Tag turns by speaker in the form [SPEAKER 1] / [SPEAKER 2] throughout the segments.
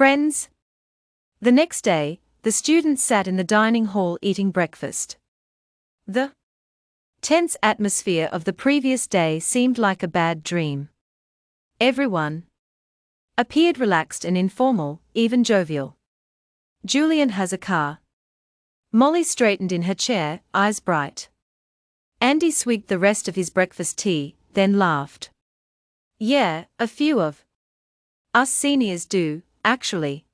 [SPEAKER 1] Friends? The next day, the students sat in the dining hall eating breakfast. The tense atmosphere of the previous day seemed like a bad dream. Everyone appeared relaxed and informal, even jovial. Julian has a car. Molly straightened in her chair, eyes bright. Andy swigged the rest of his breakfast tea, then laughed. Yeah, a few of us seniors do, actually.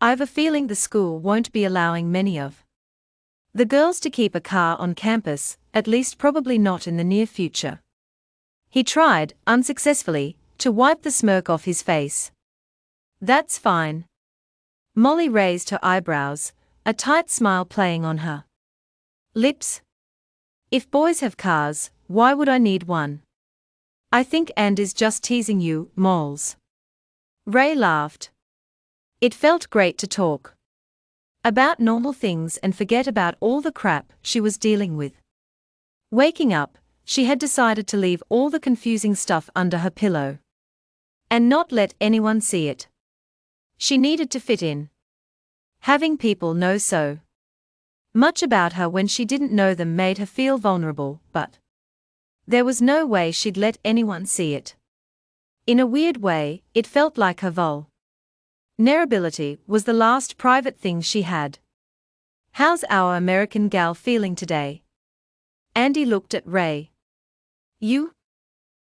[SPEAKER 1] I've a feeling the school won't be allowing many of the girls to keep a car on campus, at least probably not in the near future. He tried, unsuccessfully, to wipe the smirk off his face. That's fine. Molly raised her eyebrows, a tight smile playing on her lips. If boys have cars, why would I need one? I think And is just teasing you, moles. Ray laughed. It felt great to talk about normal things and forget about all the crap she was dealing with. Waking up, she had decided to leave all the confusing stuff under her pillow and not let anyone see it. She needed to fit in. Having people know so much about her when she didn't know them made her feel vulnerable, but there was no way she'd let anyone see it. In a weird way, it felt like her vul. Nerability was the last private thing she had. How's our American gal feeling today? Andy looked at Ray. You?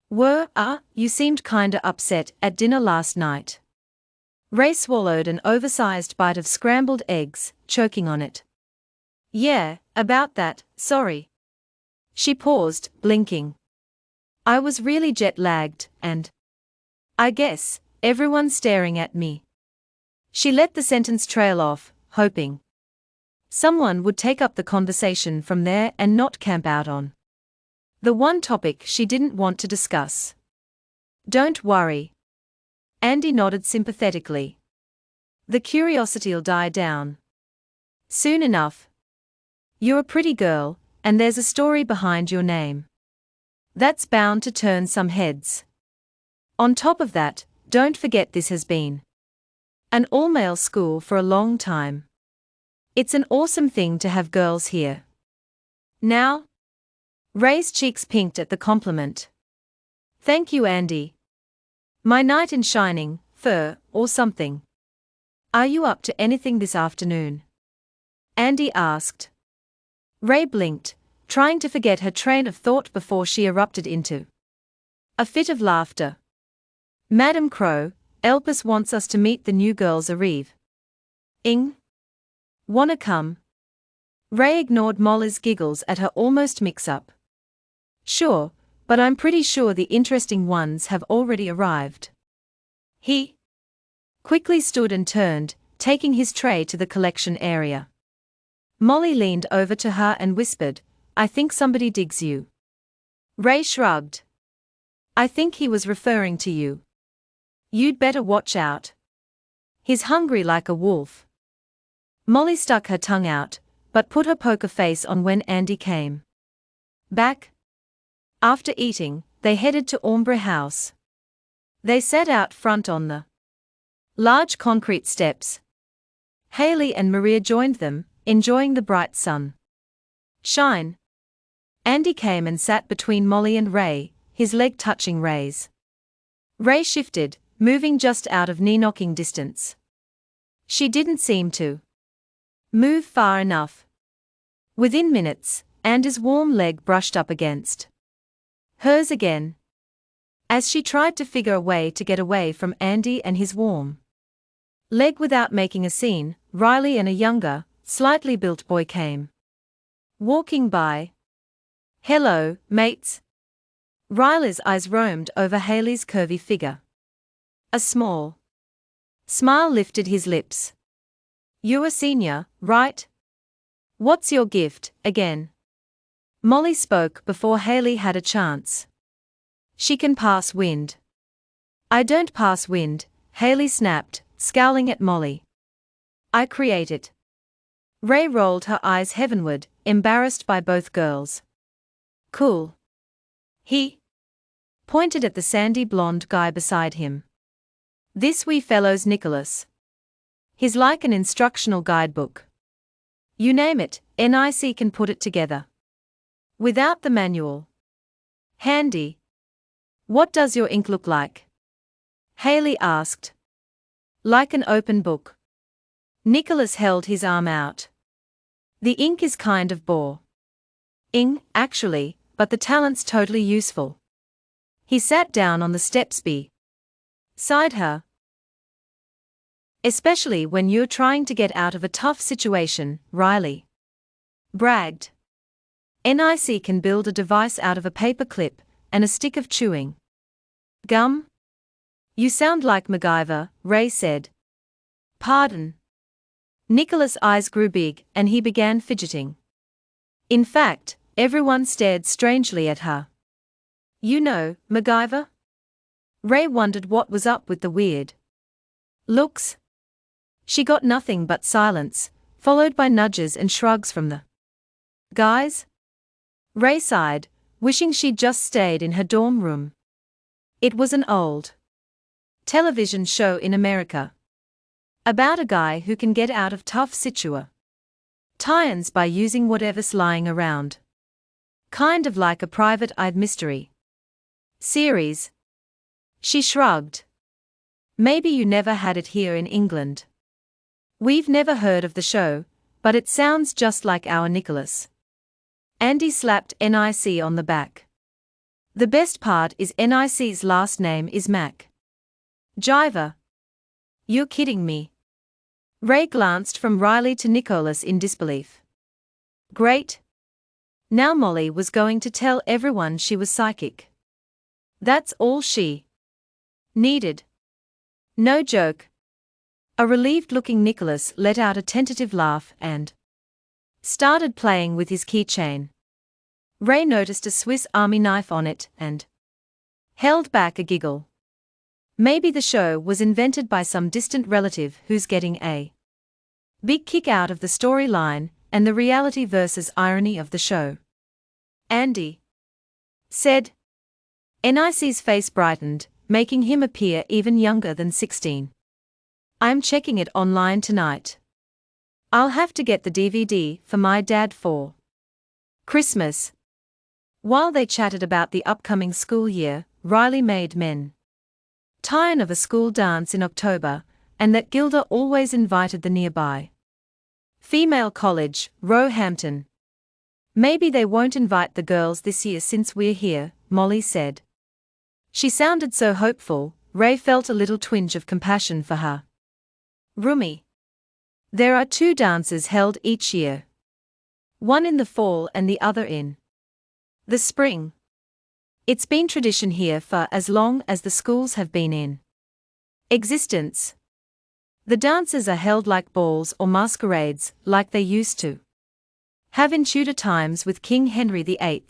[SPEAKER 1] Were, ah, uh, you seemed kinda upset at dinner last night. Ray swallowed an oversized bite of scrambled eggs, choking on it. Yeah, about that, sorry. She paused, blinking. I was really jet lagged, and. I guess, everyone's staring at me. She let the sentence trail off, hoping. Someone would take up the conversation from there and not camp out on. The one topic she didn't want to discuss. Don't worry. Andy nodded sympathetically. The curiosity'll die down. Soon enough. You're a pretty girl, and there's a story behind your name. That's bound to turn some heads. On top of that, don't forget this has been an all male school for a long time. It's an awesome thing to have girls here. Now, Ray's cheeks pinked at the compliment. Thank you, Andy. My knight in shining, fur, or something. Are you up to anything this afternoon? Andy asked. Ray blinked, trying to forget her train of thought before she erupted into a fit of laughter. Madam Crow, Elpis wants us to meet the new girls Arrive. Ing? Wanna come? Ray ignored Molly's giggles at her almost mix up. Sure, but I'm pretty sure the interesting ones have already arrived. He quickly stood and turned, taking his tray to the collection area. Molly leaned over to her and whispered, I think somebody digs you. Ray shrugged. I think he was referring to you. You'd better watch out. He's hungry like a wolf. Molly stuck her tongue out, but put her poker face on when Andy came. Back, after eating, they headed to Ombre House. They sat out front on the large concrete steps. Haley and Maria joined them, enjoying the bright sun. Shine. Andy came and sat between Molly and Ray, his leg touching Ray's. Ray shifted, moving just out of knee knocking distance. She didn't seem to move far enough. Within minutes, Andy's warm leg brushed up against Hers again. As she tried to figure a way to get away from Andy and his warm leg without making a scene, Riley and a younger, slightly built boy came walking by. Hello, mates. Riley's eyes roamed over Haley's curvy figure. A small smile lifted his lips. You're a senior, right? What's your gift, again? Molly spoke before Haley had a chance. She can pass wind. I don't pass wind, Haley snapped, scowling at Molly. I create it. Ray rolled her eyes heavenward, embarrassed by both girls. Cool. He pointed at the sandy blonde guy beside him. This wee fellow's Nicholas. He's like an instructional guidebook. You name it, NIC can put it together. Without the manual. Handy. What does your ink look like? Haley asked. Like an open book. Nicholas held his arm out. The ink is kind of bore. Ing, actually, but the talent's totally useful. He sat down on the steps be. Sighed her. Especially when you're trying to get out of a tough situation, Riley. Bragged. NIC can build a device out of a paper clip and a stick of chewing gum? You sound like MacGyver, Ray said. Pardon. Nicholas' eyes grew big and he began fidgeting. In fact, everyone stared strangely at her. You know, MacGyver? Ray wondered what was up with the weird looks. She got nothing but silence, followed by nudges and shrugs from the guys. Ray sighed, wishing she'd just stayed in her dorm room. It was an old television show in America about a guy who can get out of tough situa tions by using whatever's lying around. Kind of like a private eyed mystery series. She shrugged. Maybe you never had it here in England. We've never heard of the show, but it sounds just like our Nicholas. Andy slapped NIC on the back. The best part is NIC's last name is Mac. Jiver. You're kidding me. Ray glanced from Riley to Nicholas in disbelief. Great. Now Molly was going to tell everyone she was psychic. That's all she needed. No joke. A relieved looking Nicholas let out a tentative laugh and started playing with his keychain. Ray noticed a Swiss Army knife on it and held back a giggle. Maybe the show was invented by some distant relative who's getting a big kick out of the storyline and the reality versus irony of the show. Andy said. NIC's face brightened, making him appear even younger than 16. I'm checking it online tonight. I'll have to get the DVD for my dad for Christmas. While they chatted about the upcoming school year, Riley made men tired of a school dance in October, and that Gilda always invited the nearby female college, Roehampton. Maybe they won't invite the girls this year since we're here, Molly said. She sounded so hopeful, Ray felt a little twinge of compassion for her. Rumi. There are two dances held each year. One in the fall and the other in the spring. It's been tradition here for as long as the schools have been in existence. The dances are held like balls or masquerades, like they used to have in Tudor times with King Henry VIII.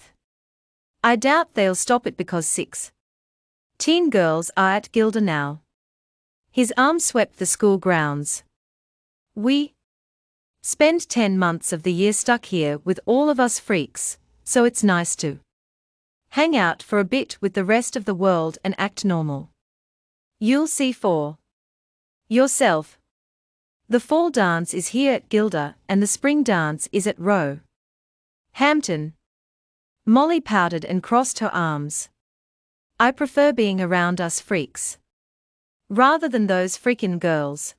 [SPEAKER 1] I doubt they'll stop it because six teen girls are at Gilda now. His arm swept the school grounds. We spend 10 months of the year stuck here with all of us freaks, so it's nice to hang out for a bit with the rest of the world and act normal. You'll see for yourself. The fall dance is here at Gilda and the spring dance is at Roe. Hampton. Molly pouted and crossed her arms. I prefer being around us freaks. Rather than those freakin' girls.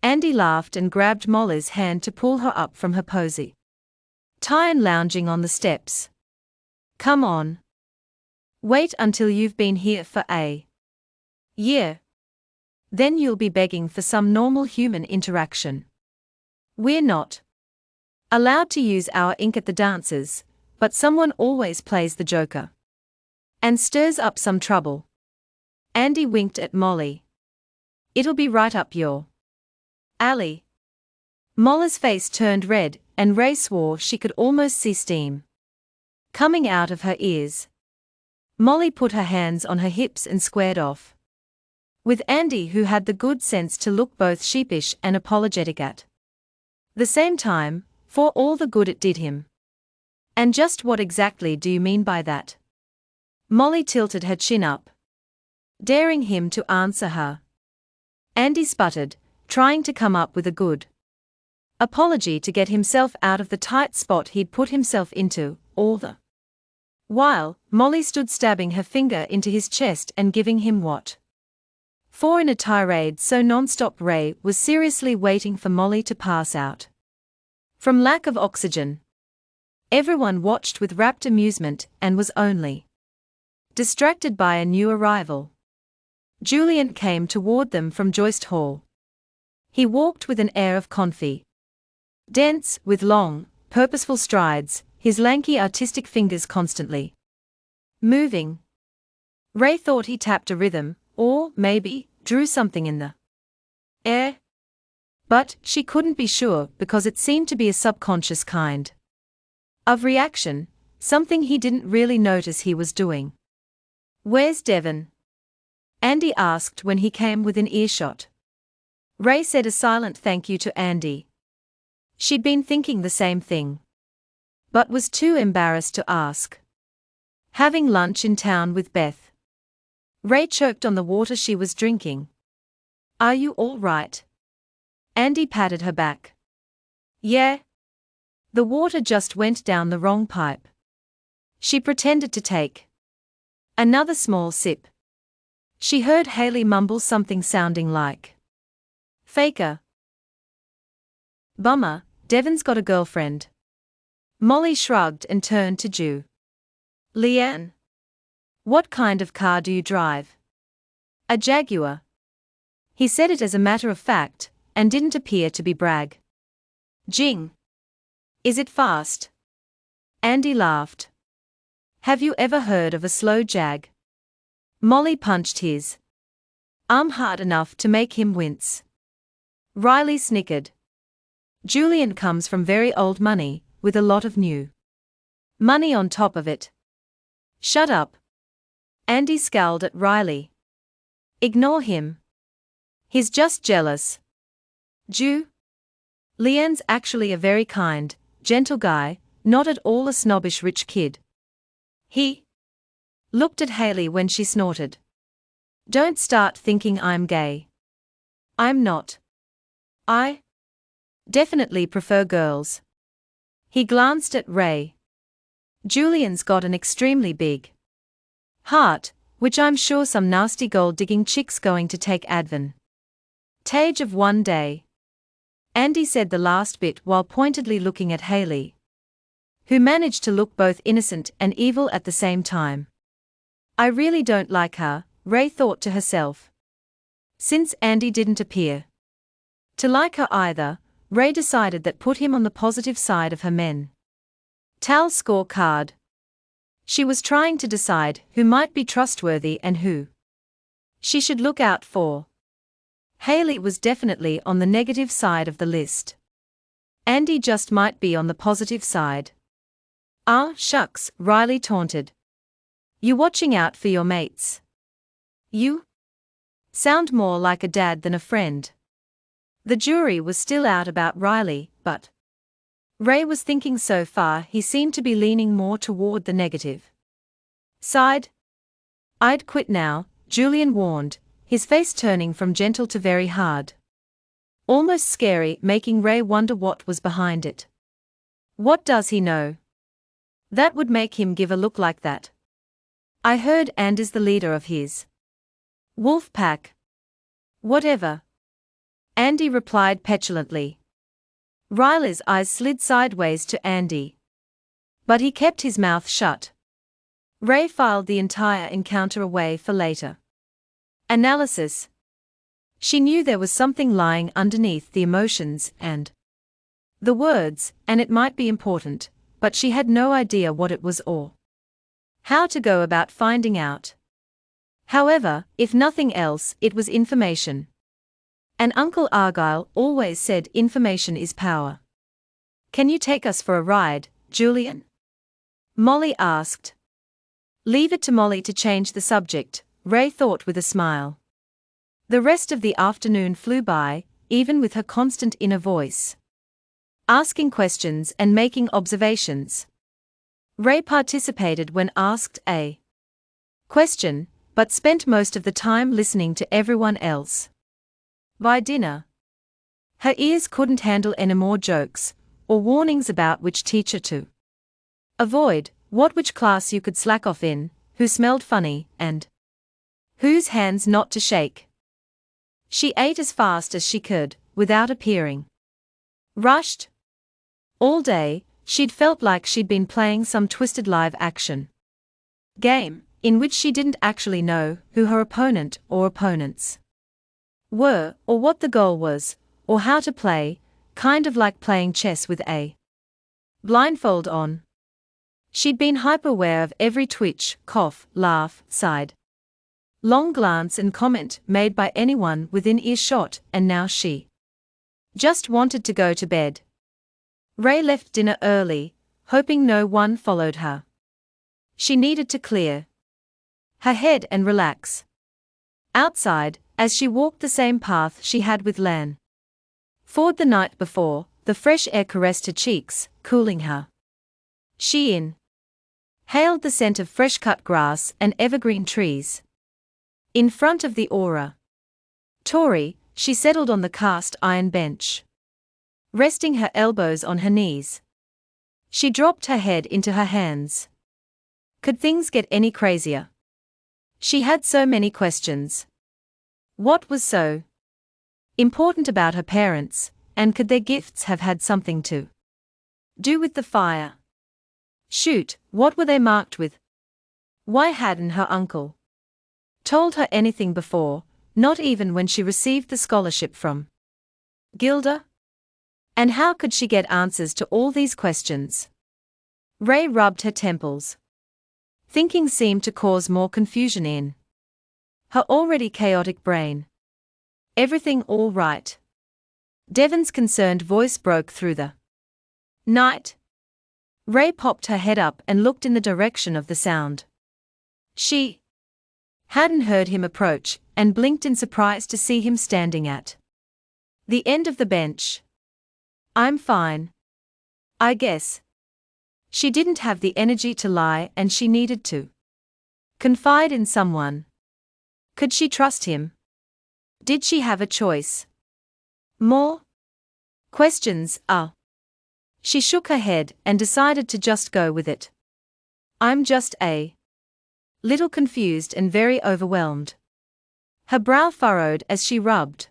[SPEAKER 1] Andy laughed and grabbed Molly's hand to pull her up from her posy. Tyan lounging on the steps. Come on. Wait until you've been here for a year. Then you'll be begging for some normal human interaction. We're not allowed to use our ink at the dances, but someone always plays the joker and stirs up some trouble. Andy winked at Molly. It'll be right up your alley. Molly's face turned red, and Ray swore she could almost see steam coming out of her ears. Molly put her hands on her hips and squared off. With Andy, who had the good sense to look both sheepish and apologetic at the same time, for all the good it did him. And just what exactly do you mean by that? Molly tilted her chin up, daring him to answer her. Andy sputtered, trying to come up with a good apology to get himself out of the tight spot he'd put himself into, all the while, Molly stood stabbing her finger into his chest and giving him what? For in a tirade so non-stop Ray was seriously waiting for Molly to pass out. From lack of oxygen. Everyone watched with rapt amusement and was only distracted by a new arrival. Julian came toward them from Joist Hall. He walked with an air of confidence. Dense, with long, purposeful strides, his lanky artistic fingers constantly moving. Ray thought he tapped a rhythm, or, maybe, drew something in the air. But, she couldn't be sure because it seemed to be a subconscious kind of reaction, something he didn't really notice he was doing. Where's Devon? Andy asked when he came within earshot. Ray said a silent thank you to Andy. She'd been thinking the same thing. But was too embarrassed to ask. Having lunch in town with Beth. Ray choked on the water she was drinking. Are you all right? Andy patted her back. Yeah, the water just went down the wrong pipe. She pretended to take another small sip. She heard Haley mumble something sounding like Faker. Bummer, Devon's got a girlfriend. Molly shrugged and turned to Ju. Leanne. What kind of car do you drive? A Jaguar. He said it as a matter of fact, and didn't appear to be brag. Jing. Is it fast? Andy laughed. Have you ever heard of a slow jag? Molly punched his arm hard enough to make him wince. Riley snickered. Julian comes from very old money, with a lot of new money on top of it. Shut up. Andy scowled at Riley. Ignore him. He's just jealous. Ju? Leanne's actually a very kind, gentle guy, not at all a snobbish rich kid. He looked at Haley when she snorted. Don't start thinking I'm gay. I'm not. I definitely prefer girls. He glanced at Ray. Julian's got an extremely big heart, which I'm sure some nasty gold digging chick's going to take advan. Tage of one day. Andy said the last bit while pointedly looking at Haley, who managed to look both innocent and evil at the same time. I really don't like her, Ray thought to herself. Since Andy didn't appear to like her either, Ray decided that put him on the positive side of her men. Tal scorecard. She was trying to decide who might be trustworthy and who she should look out for. Haley was definitely on the negative side of the list. Andy just might be on the positive side. Ah, shucks, Riley taunted. You watching out for your mates? You? Sound more like a dad than a friend. The jury was still out about Riley, but Ray was thinking so far he seemed to be leaning more toward the negative side. I'd quit now, Julian warned, his face turning from gentle to very hard. Almost scary, making Ray wonder what was behind it. What does he know? That would make him give a look like that. I heard and is the leader of his wolf pack. Whatever. Andy replied petulantly. Riley's eyes slid sideways to Andy. But he kept his mouth shut. Ray filed the entire encounter away for later. Analysis. She knew there was something lying underneath the emotions and the words, and it might be important, but she had no idea what it was or how to go about finding out. However, if nothing else, it was information. And Uncle Argyle always said information is power. Can you take us for a ride, Julian? Molly asked. Leave it to Molly to change the subject, Ray thought with a smile. The rest of the afternoon flew by, even with her constant inner voice. Asking questions and making observations. Ray participated when asked a question, but spent most of the time listening to everyone else. By dinner, Her ears couldn't handle any more jokes, or warnings about which teacher to avoid, what which class you could slack off in, who smelled funny, and whose hands not to shake. She ate as fast as she could, without appearing rushed. All day, she'd felt like she'd been playing some twisted live action game, in which she didn't actually know who her opponent or opponents were, or what the goal was, or how to play, kind of like playing chess with a blindfold on. She'd been hyper aware of every twitch, cough, laugh, sigh, long glance, and comment made by anyone within earshot, and now she just wanted to go to bed. Ray left dinner early, hoping no one followed her. She needed to clear her head and relax. Outside, as she walked the same path she had with Lan Ford the night before, the fresh air caressed her cheeks, cooling her. She in hailed the scent of fresh cut grass and evergreen trees. In front of the aura Tori, she settled on the cast iron bench. Resting her elbows on her knees. She dropped her head into her hands. Could things get any crazier? She had so many questions. What was so important about her parents, and could their gifts have had something to do with the fire? Shoot, what were they marked with? Why hadn't her uncle told her anything before, not even when she received the scholarship from Gilda? And how could she get answers to all these questions? Ray rubbed her temples. Thinking seemed to cause more confusion in her already chaotic brain. Everything all right? Devon's concerned voice broke through the night. Ray popped her head up and looked in the direction of the sound. She hadn't heard him approach and blinked in surprise to see him standing at the end of the bench. I'm fine. I guess. She didn't have the energy to lie and she needed to confide in someone. Could she trust him? Did she have a choice? More? Questions Ah. She shook her head and decided to just go with it. I'm just a little confused and very overwhelmed. Her brow furrowed as she rubbed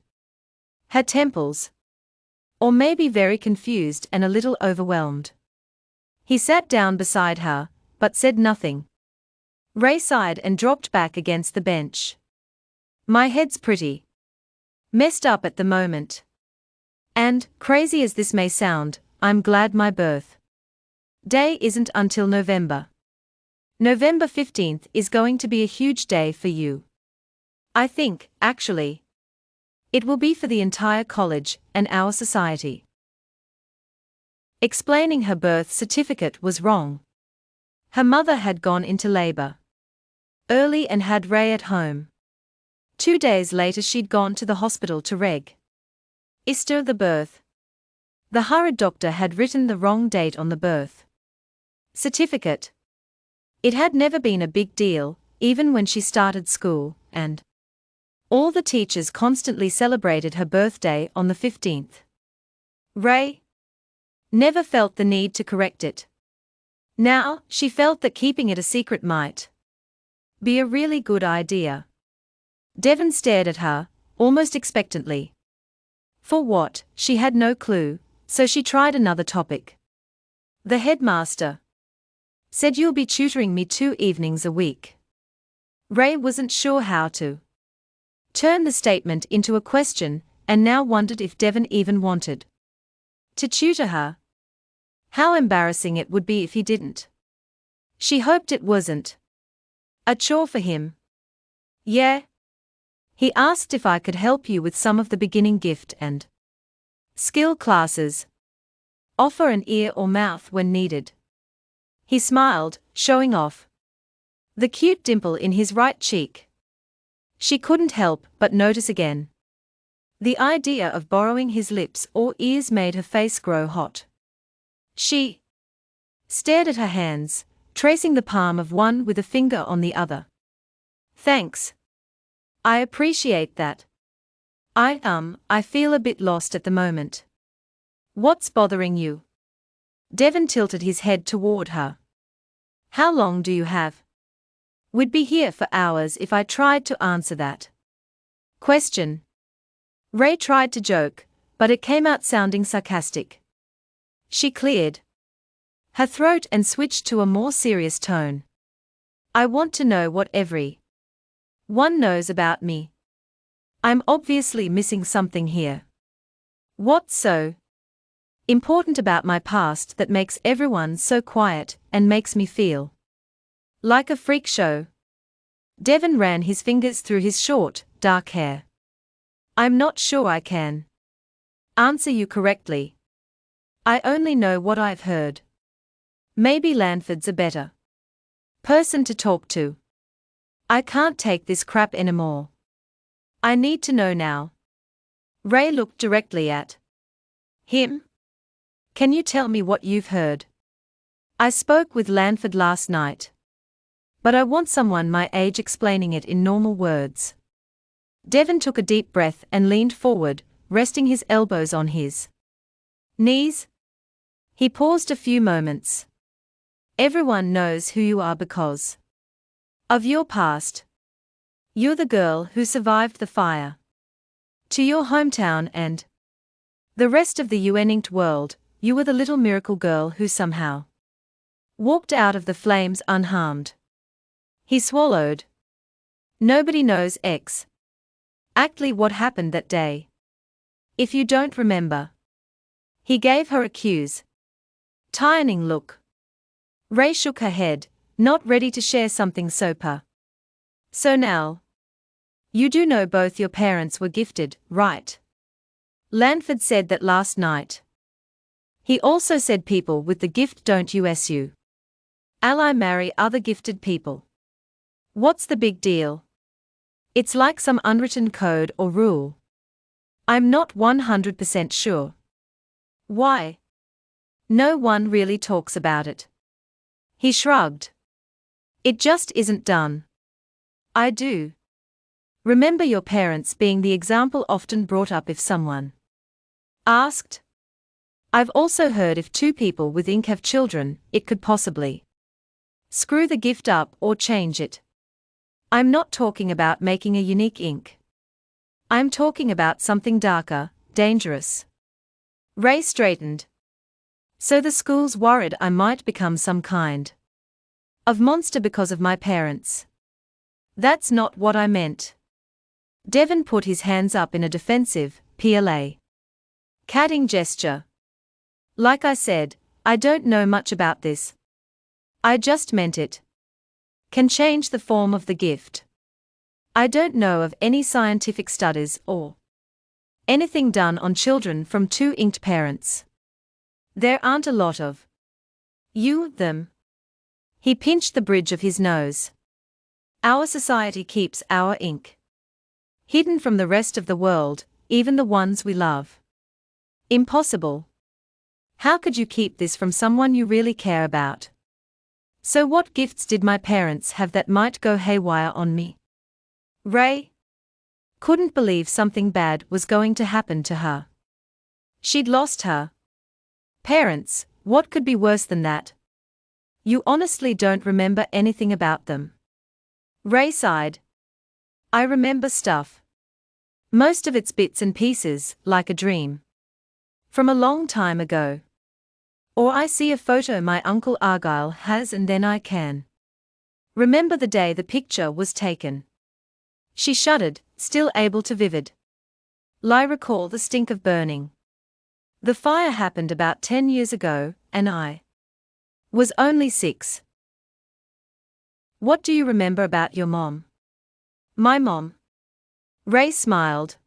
[SPEAKER 1] her temples. Or maybe very confused and a little overwhelmed. He sat down beside her, but said nothing. Ray sighed and dropped back against the bench. My head's pretty messed up at the moment. And, crazy as this may sound, I'm glad my birth day isn't until November. November 15th is going to be a huge day for you. I think, actually, it will be for the entire college and our society. Explaining her birth certificate was wrong. Her mother had gone into labor early and had Ray at home. Two days later, she'd gone to the hospital to reg. Easter the birth. The hurried doctor had written the wrong date on the birth certificate. It had never been a big deal, even when she started school, and all the teachers constantly celebrated her birthday on the 15th. Ray never felt the need to correct it. Now, she felt that keeping it a secret might be a really good idea. Devon stared at her, almost expectantly. For what, she had no clue, so she tried another topic. The headmaster said you'll be tutoring me two evenings a week. Ray wasn't sure how to turn the statement into a question and now wondered if Devon even wanted to tutor her. How embarrassing it would be if he didn't. She hoped it wasn't a chore for him. Yeah, he asked if I could help you with some of the beginning gift and skill classes. Offer an ear or mouth when needed. He smiled, showing off the cute dimple in his right cheek. She couldn't help but notice again. The idea of borrowing his lips or ears made her face grow hot. She stared at her hands, tracing the palm of one with a finger on the other. Thanks, I appreciate that. I, um, I feel a bit lost at the moment. What's bothering you? Devon tilted his head toward her. How long do you have? We'd be here for hours if I tried to answer that. Question. Ray tried to joke, but it came out sounding sarcastic. She cleared her throat and switched to a more serious tone. I want to know what every one knows about me. I'm obviously missing something here. What's so important about my past that makes everyone so quiet and makes me feel like a freak show? Devon ran his fingers through his short, dark hair. I'm not sure I can answer you correctly. I only know what I've heard. Maybe Lanford's a better person to talk to. I can't take this crap anymore. I need to know now. Ray looked directly at him. Can you tell me what you've heard? I spoke with Lanford last night. But I want someone my age explaining it in normal words. Devon took a deep breath and leaned forward, resting his elbows on his knees. He paused a few moments. Everyone knows who you are because of your past. You're the girl who survived the fire. To your hometown and the rest of the UN inked world, you were the little miracle girl who somehow walked out of the flames unharmed. He swallowed. Nobody knows X. Actly what happened that day. If you don't remember. He gave her a curious, tiring look. Ray shook her head, not ready to share something so per. So now. You do know both your parents were gifted, right? Lanford said that last night. He also said people with the gift don't USU. Ally marry other gifted people. What's the big deal? It's like some unwritten code or rule. I'm not 100% sure. Why? No one really talks about it. He shrugged. It just isn't done. I do. Remember your parents being the example often brought up if someone asked. I've also heard if two people with ink have children, it could possibly screw the gift up or change it. I'm not talking about making a unique ink. I'm talking about something darker, dangerous. Ray straightened. So the school's worried I might become some kind of monster because of my parents. That's not what I meant. Devon put his hands up in a defensive, PLA. Catting gesture. Like I said, I don't know much about this. I just meant it. Can change the form of the gift. I don't know of any scientific studies or anything done on children from two inked parents. There aren't a lot of you, them. He pinched the bridge of his nose. Our society keeps our ink hidden from the rest of the world, even the ones we love. Impossible. How could you keep this from someone you really care about? So, what gifts did my parents have that might go haywire on me? Ray couldn't believe something bad was going to happen to her. She'd lost her Parents, what could be worse than that? You honestly don't remember anything about them. Ray sighed. I remember stuff. Most of it's bits and pieces, like a dream. From a long time ago. Or I see a photo my Uncle Argyle has and then I can. Remember the day the picture was taken. She shuddered, still able to vivid. Lie recall the stink of burning. The fire happened about 10 years ago, and I was only six. What do you remember about your mom? My mom. Ray smiled.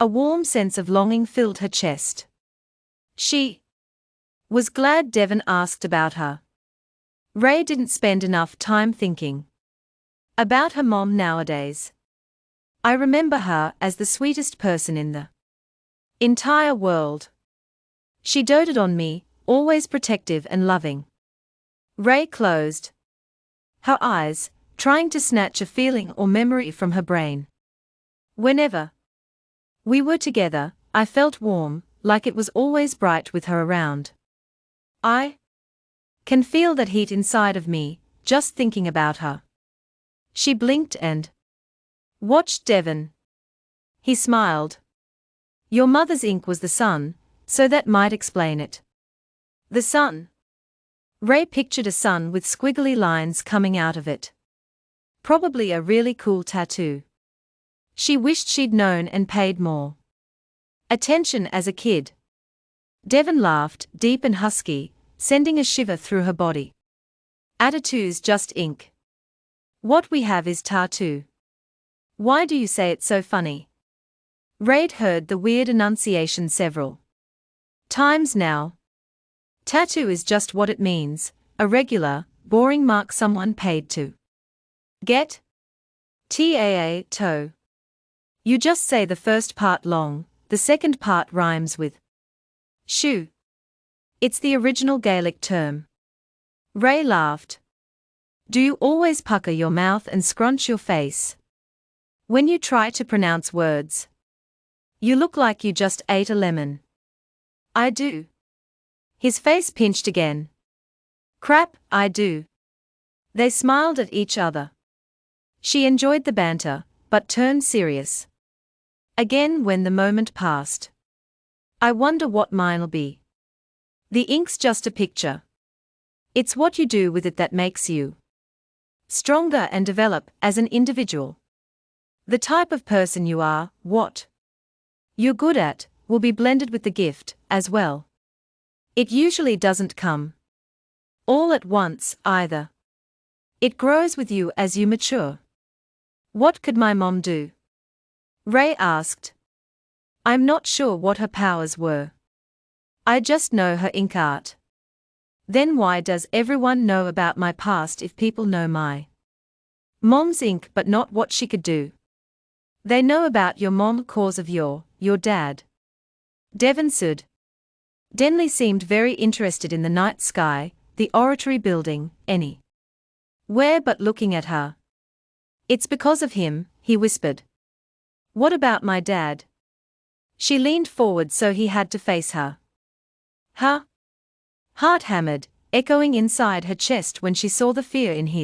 [SPEAKER 1] A warm sense of longing filled her chest. She was glad Devon asked about her. Ray didn't spend enough time thinking about her mom nowadays. I remember her as the sweetest person in the entire world. She doted on me, always protective and loving. Ray closed her eyes, trying to snatch a feeling or memory from her brain. Whenever We were together, I felt warm, like it was always bright with her around. I can feel that heat inside of me, just thinking about her. She blinked and watched Devon. He smiled. Your mother's ink was the sun, so that might explain it. The sun. Ray pictured a sun with squiggly lines coming out of it. Probably a really cool tattoo. She wished she'd known and paid more attention as a kid. Devon laughed, deep and husky, sending a shiver through her body. Attitude's just ink. What we have is tattoo. Why do you say it so funny? Raid heard the weird enunciation several times now. Tattoo is just what it means a regular, boring mark someone paid to get. TAA toe. You just say the first part long, the second part rhymes with shoe. It's the original Gaelic term. Ray laughed. Do you always pucker your mouth and scrunch your face? When you try to pronounce words, you look like you just ate a lemon. I do. His face pinched again. Crap, I do. They smiled at each other. She enjoyed the banter, but turned serious. Again when the moment passed. I wonder what mine'll be. The ink's just a picture. It's what you do with it that makes you stronger and develop as an individual. The type of person you are, what you're good at, will be blended with the gift, as well. It usually doesn't come all at once, either. It grows with you as you mature. What could my mom do? Ray asked. I'm not sure what her powers were. I just know her ink art. Then why does everyone know about my past if people know my mom's ink but not what she could do? They know about your mom cause of your, your dad. Devon said. Denley seemed very interested in the night sky, the oratory building, any. Where but looking at her. It's because of him, he whispered. What about my dad? She leaned forward so he had to face her. Her heart hammered, echoing inside her chest when she saw the fear in his.